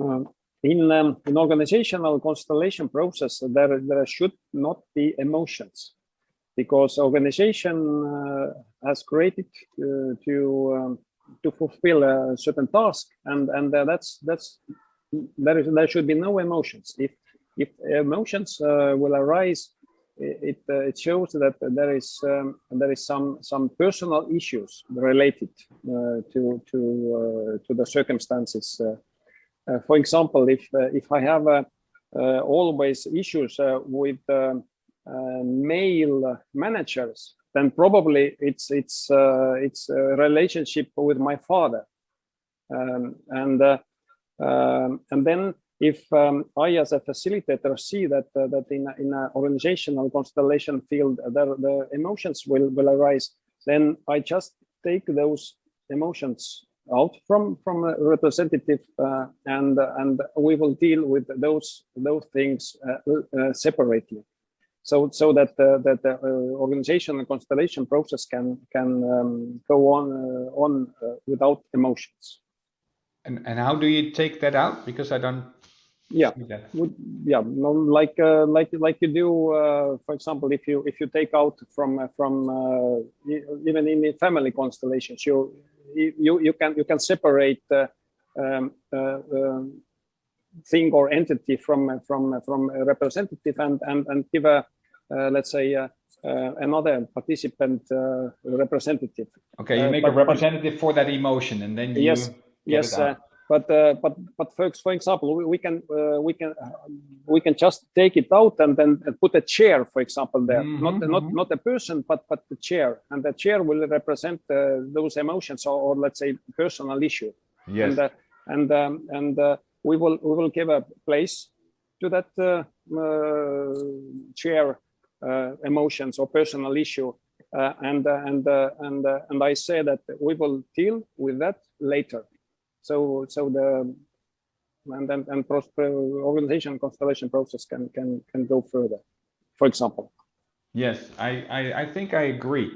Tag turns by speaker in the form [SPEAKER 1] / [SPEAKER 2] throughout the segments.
[SPEAKER 1] Uh, in um, organizational constellation process, there there should not be emotions, because organization uh, has created uh, to um, to fulfill a certain task, and and uh, that's that's there is there should be no emotions. If if emotions uh, will arise, it uh, it shows that there is um, there is some some personal issues related uh, to to to the circumstances for example, if uh, if I have uh, always issues with male managers, then probably it's it's it's a relationship with my father, um, and um, and then if um, I, as a facilitator, see that uh, that in in an organizational constellation field, uh, the, the emotions will will arise, then I just take those emotions out from from a representative uh, and and we will deal with those those things uh, uh, separately. So so that uh, that the uh, organization and constellation process can can um, go on uh, on without emotions.
[SPEAKER 2] And and how do you take that out? Because i don't
[SPEAKER 1] yeah. yeah no, like like like you do uh, for example if you if you take out from from even in the family constellations you you you can you can separate the um, uh, um, thing or entity from from from a representative and and and give a uh, let's say uh, uh another participant uh, representative.
[SPEAKER 2] Okay, you uh, make but, a representative for that emotion, and then you
[SPEAKER 1] yes yes but uh, but but for, for example we, we can uh, we can uh, we can just take it out and then put a chair for example there. Mm -hmm, not mm -hmm. not mm-hmm. not a person but but the chair. And the chair will represent uh, those emotions or, or, let's say personal issue.
[SPEAKER 2] Yes.
[SPEAKER 1] And uh, and um, and uh, we will we will give a place to that chair emotions or personal issue. And and and and I say that we will deal with that later so so the and and, and organization constellation process can can can go further for example.
[SPEAKER 2] Yes i i, I think i agree.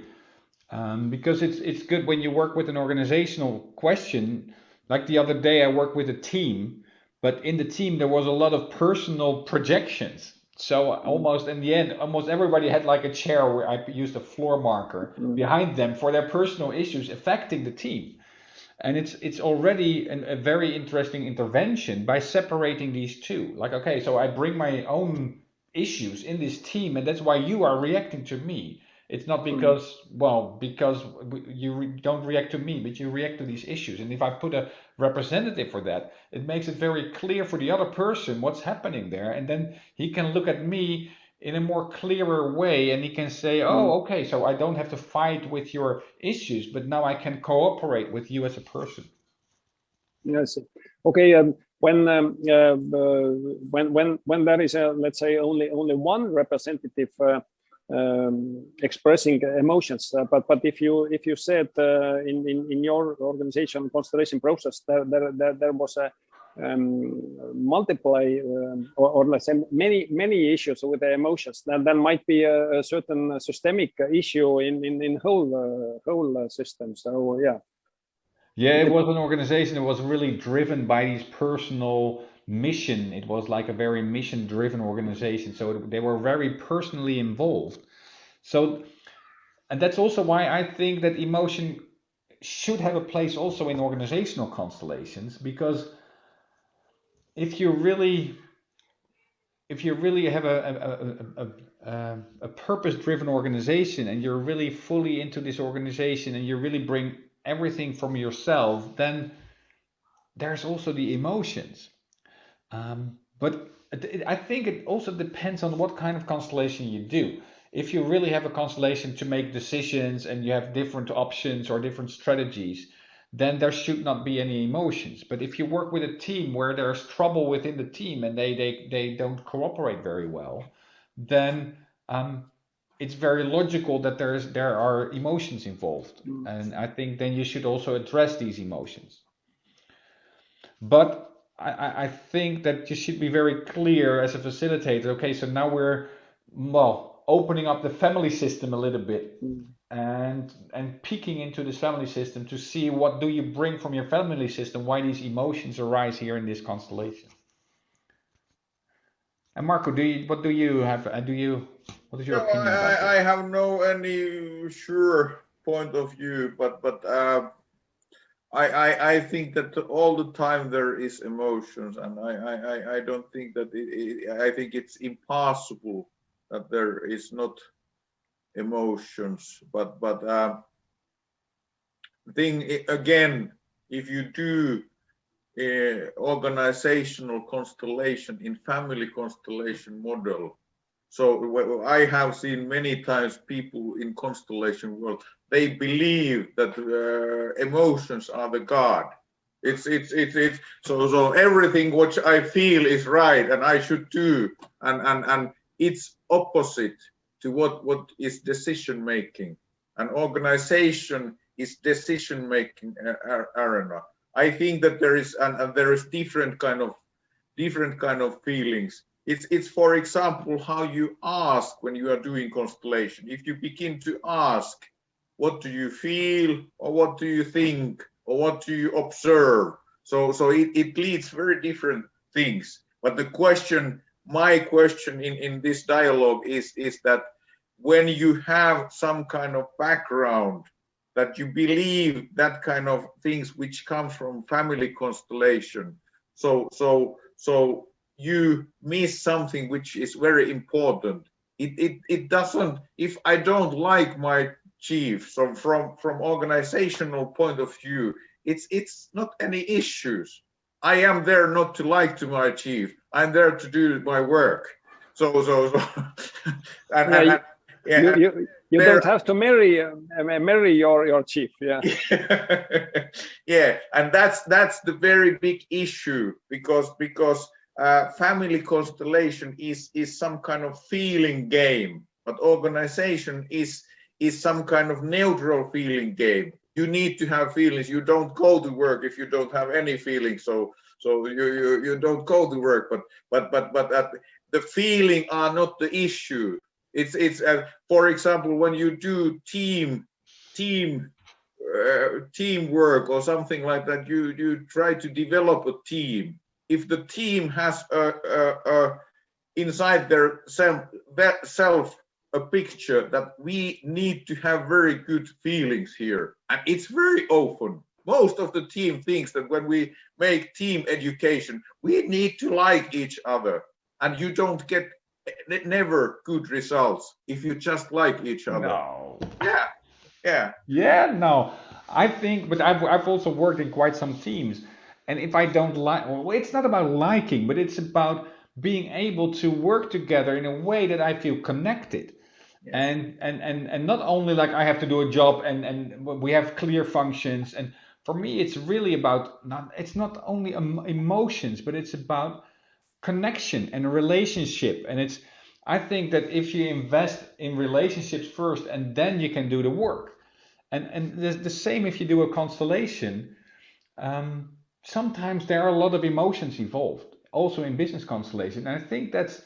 [SPEAKER 2] Um, because it's it's good when you work with an organizational question. Like the other day i worked with a team but in the team there was a lot of personal projections. So mm. almost in the end almost everybody had like a chair where i used a floor marker mm. behind them for their personal issues affecting the team and it's it's already an, a very interesting intervention by separating these two like okay so i bring my own issues in this team and that's why you are reacting to me it's not hmm. because mm. well because you re don't react to me but you react to these issues and if i put a representative for that it makes it very clear for the other person what's happening there and then he can look at me in a more clearer way and he can say oh hmm. okay so i don't have to fight with your issues but now i can cooperate with you as a person
[SPEAKER 1] yes okay um, when um, uh, uh, when when when there is a let's say only only one representative uh, um, expressing emotions uh, but but if you if you said uh, in, in in your organization constellation process there there there, there was a um, multiply um, or, or, let's say many many issues with the emotions. Then there might be a, a, certain systemic issue in in, in whole uh, whole uh, system. So yeah.
[SPEAKER 2] Yeah it was an organization that was really driven by these personal mission. It was like a very mission driven organization. So it, they were very personally involved. So and that's also why i think that emotion should have a place also in organizational constellations because if you really if you really have a, a, a, a, a purpose-driven organization and you're really fully into this organization and you really bring everything from yourself, then there's also the emotions. Um, but I think it also depends on what kind of constellation you do. If you really have a constellation to make decisions and you have different options or different strategies, then there should not be any emotions. But if you work with a team where there's trouble within the team and they they, they don't cooperate very well, then um, it's very logical that there's there are emotions involved. Mm. And I think then you should also address these emotions. But I, I think that you should be very clear as a facilitator. Okay, so now we're well opening up the family system a little bit. Mm and and peeking into this family system to see what do you bring from your family system why these emotions arise here in this constellation. And marco do you what do you have uh, do you what is your
[SPEAKER 3] no,
[SPEAKER 2] opinion
[SPEAKER 3] I, I have no any sure point of view but but uh, I, I i think that all the time there is emotions and i i i don't think that it, it, i think it's impossible that there is not emotions. But but uh, thing again if you do uh, organizational constellation in family constellation model so i have seen many times people in constellation world they believe that uh, emotions are the god. It's it's it's it's so so everything which i feel is right and i should do and and and it's opposite to what what is decision making. An organization is decision making uh, arena. I think that there is and, and there is different kind of different kind of feelings. It's it's for example how you ask when you are doing constellation. If you begin to ask what do you feel or what do you think or what do you observe? So so it, it leads very different things. But the question my question in, in this dialogue is, is that when you have some kind of background that you believe that kind of things which come from family constellation so so so you miss something which is very important it it, it doesn't if i don't like my chief so from from organizational point of view it's it's not any issues I am there not to like to my chief. I'm there to do my work. So, so, so
[SPEAKER 1] and, yeah, and, and, yeah, you, you, you don't have to marry uh, marry your your chief. Yeah.
[SPEAKER 3] yeah, and that's that's the very big issue because because uh, family constellation is is some kind of feeling game, but organization is is some kind of neutral feeling game you need to have feelings. You don't go to work if you don't have any feelings. So so you you, you don't go to work. But but but but at, the feeling are not the issue. It's it's uh, for example when you do team team uh, teamwork or something like that. You you try to develop a team. If the team has a, inside their self self a picture that we need to have very good feelings here. And it's very often, most of the team thinks that when we make team education, we need to like each other. And you don't get never good results if you just like each other.
[SPEAKER 2] No.
[SPEAKER 3] Yeah. Yeah.
[SPEAKER 2] Yeah, no. I think, but I've, I've also worked in quite some teams. And if I don't like, well, it's not about liking, but it's about being able to work together in a way that I feel connected and and and and not only like i have to do a job and and we have clear functions and for me it's really about not it's not only emotions but it's about connection and relationship. And it's i think that if you invest in relationships first and then you can do the work. And and the, the same if you do a constellation um, sometimes there are a lot of emotions involved also in business constellation. And i think that's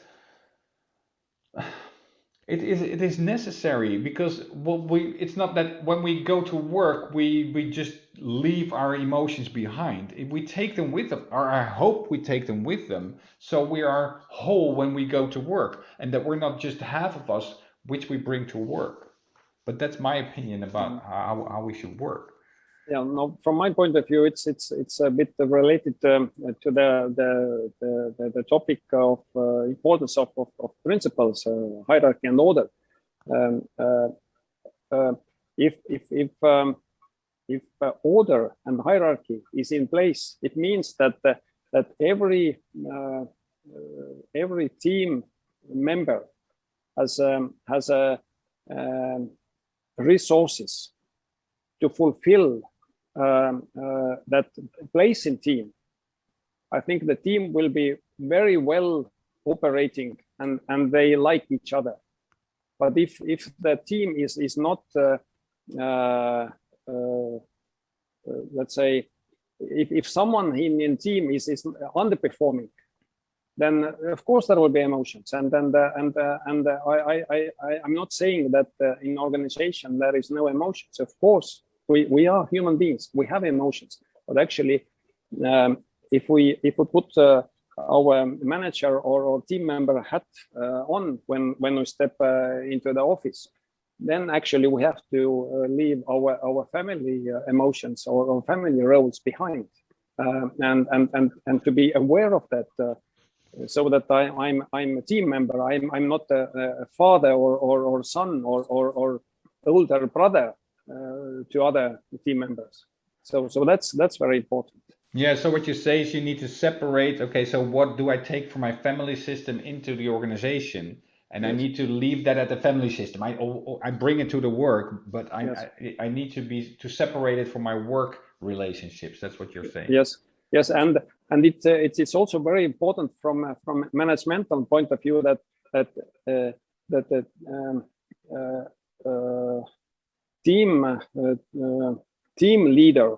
[SPEAKER 2] it is it is necessary because what we it's not that when we go to work we we just leave our emotions behind. If we take them with them, or I hope we take them with them, so we are whole when we go to work, and that we're not just half of us which we bring to work. But that's my opinion about mm. how, how we should work
[SPEAKER 1] yeah no from my point of view it's it's it's a bit related um, to the, the the, the topic of uh, importance of, of, of principles uh, hierarchy and order. Um, uh, uh if if if um, if uh, order and hierarchy is in place it means that uh, that every every team member has um, has a um, resources to fulfill um, uh, that place in team, I think the team will be very well operating and, and they like each other. But if, if the team is, is not, uh, uh, uh let's say, if, if someone in, in team is, is underperforming, then of course there will be emotions. And and uh, and uh, and uh, I, I I I- I'm not saying that uh, in organization there is no emotions. Of course, we we are human beings. We have emotions, but actually, um, if we if we put uh, our manager or, or team member hat uh, on when when we step uh, into the office, then actually we have to uh, leave our our family uh, emotions or, family roles behind, um, and and and and to be aware of that. Uh, so that I, I'm I'm a team member. I'm I'm not a, a father or, or or son or or, or older brother to other team members. So so that's that's very important.
[SPEAKER 2] Yeah, so what you say is you need to separate, okay, so what do I take from my family system into the organization? And I need to leave that at the family system. I oh, oh, I bring it to the work, but I,
[SPEAKER 1] Yes.
[SPEAKER 2] I I need to be to separate it from my work relationships. That's what you're saying.
[SPEAKER 1] Yes, yes, and and it uh, it's it's also very important from uh, from managemental point of view that that uh, that um, uh, uh, team uh, uh, team leader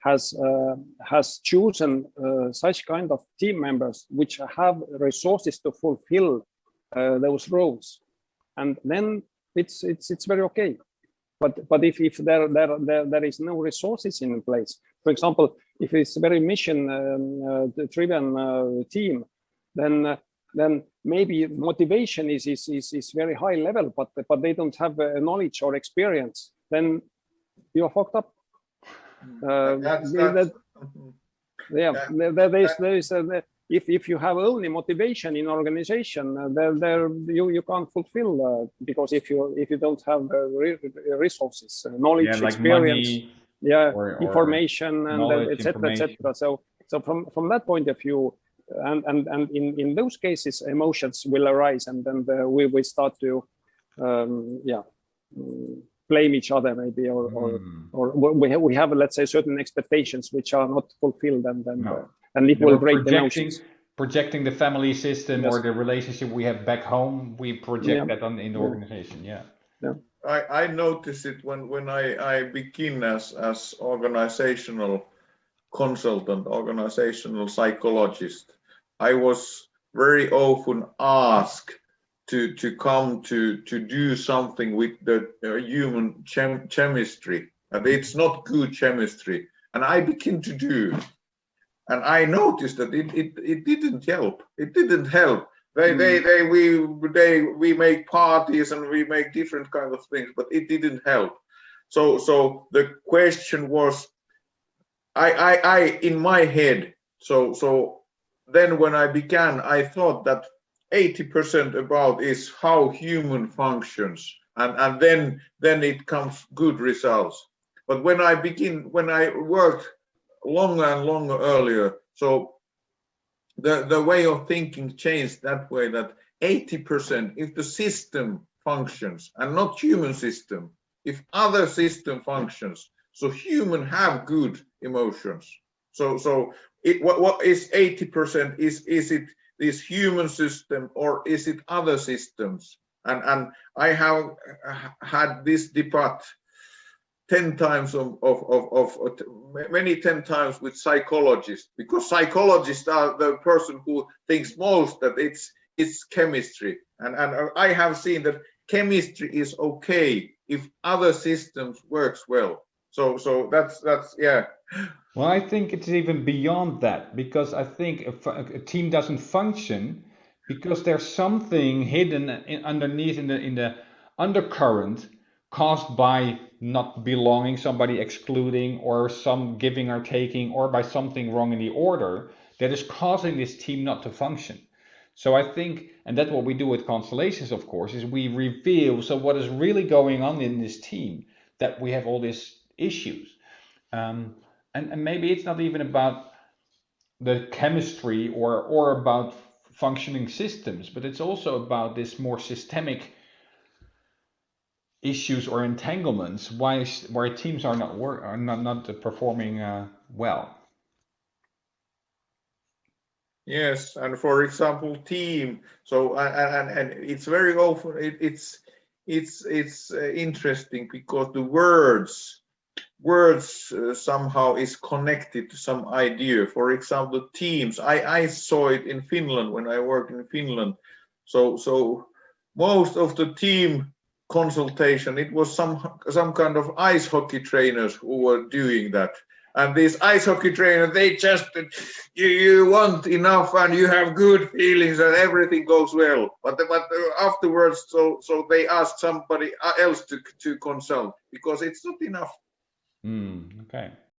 [SPEAKER 1] has uh, has chosen uh, such kind of team members which have resources to fulfill those roles, and then it's it's it's very okay. But but if if there there there, there is no resources in place, for example, if it's very mission um, driven team, then then maybe motivation is, is is is very high level, but but they don't have uh, knowledge or experience. Then you're fucked up. Uh,
[SPEAKER 3] That's-
[SPEAKER 1] that- yeah,
[SPEAKER 3] Yeah.
[SPEAKER 1] there, there there is there is a, if if you have only motivation in organization, uh, there there you you can't fulfill uh, because if you if you don't have uh, re resources, uh, knowledge,
[SPEAKER 2] Yeah, like
[SPEAKER 1] experience,
[SPEAKER 2] money.
[SPEAKER 1] yeah,
[SPEAKER 2] or- or
[SPEAKER 1] information, and etc. etc.
[SPEAKER 2] information.
[SPEAKER 1] So so from from that point of view, and and and in in those cases, emotions will arise, and then the, we we start to, um, yeah. mm, blame each other maybe or, or
[SPEAKER 2] Hmm.
[SPEAKER 1] or we have, we have let's say certain expectations which are not fulfilled and then
[SPEAKER 2] No.
[SPEAKER 1] uh, and it
[SPEAKER 2] Yeah,
[SPEAKER 1] will break the
[SPEAKER 2] projecting,
[SPEAKER 1] emotions
[SPEAKER 2] projecting the family system or the relationship we have back home, we project
[SPEAKER 1] Yeah.
[SPEAKER 2] that on in the
[SPEAKER 1] Yeah.
[SPEAKER 2] organization. Yeah.
[SPEAKER 3] I, I notice it when, when I, I begin as, as organizational consultant, organizational psychologist. I was very often asked to, to come to, to do something with the uh, human chem, chemistry. And it's not good chemistry. And I begin to do. And I noticed that it, it, it didn't help. It didn't help. They, they, they, we, they, we make parties and we make different kind of things, but it didn't help. So, so the question was, I, I, I, in my head. So, so then when I began, I thought that 80% about is how human functions, and and then then it comes good results. But when I begin, when I worked longer and longer earlier, so the, the way of thinking changed that way that 80% if the system functions and not human system, if other system functions, so human have good emotions. So so it what, what is 80% is is it this human system or is it other systems? And and I have had this debate 10 times of, of, of, of, of many 10 times with psychologists because psychologists are the person who thinks most that it's it's chemistry and and i have seen that chemistry is okay if other systems works well so so that's that's yeah
[SPEAKER 2] Well, I think it's even beyond that because I think a, a team doesn't function because there's something hidden in, underneath in the in the undercurrent caused by not belonging, somebody excluding, or some giving or taking, or by something wrong in the order that is causing this team not to function. So I think, and that's what we do with constellations, of course, is we reveal so what is really going on in this team that we have all these issues. Um, and, and maybe it's not even about the chemistry or or about functioning systems, but it's also about this more systemic issues or entanglements why why teams are not work are not not performing uh, well.
[SPEAKER 3] Yes, and for example, team. So and and, and it's very often it, it's it's it's uh, interesting because the words words uh, somehow is connected to some idea. For example, teams. I, I saw it in Finland when I worked in Finland. So so most of the team consultation it was some some kind of ice hockey trainers who were doing that and these ice hockey trainers they just you, you want enough and you have good feelings and everything goes well but but afterwards so so they ask somebody else to to consult because it's not enough
[SPEAKER 2] Mm, okay.